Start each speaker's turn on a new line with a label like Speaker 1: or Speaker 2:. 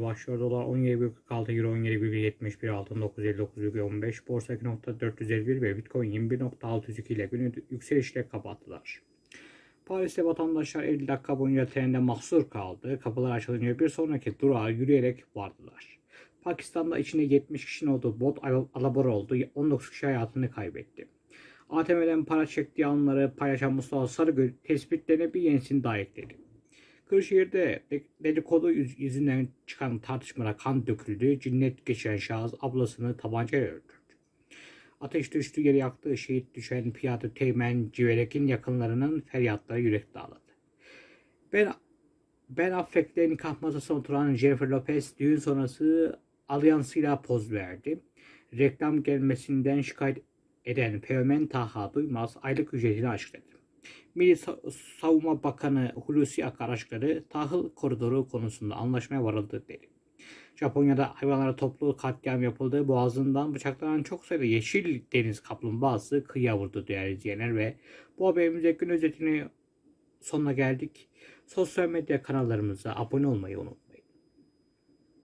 Speaker 1: Başlıyor dolar 17,46 euro 17,71 altın 959,15 borsa 2.451 ve bitcoin 21.602 ile günü yükselişle kapattılar. Paris'te vatandaşlar 50 dakika boyunca trende mahsur kaldı. Kapılar açılınca bir sonraki durağa yürüyerek vardılar. Pakistan'da içinde 70 kişinin olduğu bot al- alabora oldu. 19 kişi hayatını kaybetti. ATM'den para çektiği anları paylaşan Mustafa Sarıgül tespitlerine bir yenisini daha ekledi. Kırşehir'de de- dedikodu yüz- yüzünden çıkan tartışmada kan döküldü. Cinnet geçiren şahıs ablasını tabancayla öldürdü. Ateş düştü yere yaktığı şehit düşen piyade Teğmen Civerek'in yakınlarının feryatları yürek dağladı. Ben Ben Affleck'le nikah masasına oturan Jennifer Lopez düğün sonrası alyansıyla poz verdi. Reklam gelmesinden şikayet eden Teğmen Taha Duymaz aylık ücretini açıkladı. Milli Sa- Savunma Bakanı Hulusi Akar açıkladı. Tahıl koridoru konusunda anlaşmaya varıldı dedi. Japonya'da hayvanlara toplu katliam yapıldı. Boğazından bıçaklanan çok sayıda yeşil deniz kaplumbağası kıyıya vurdu değerli izleyenler ve bu haberimize gün özetini sonuna geldik. Sosyal medya kanallarımıza abone olmayı unutmayın.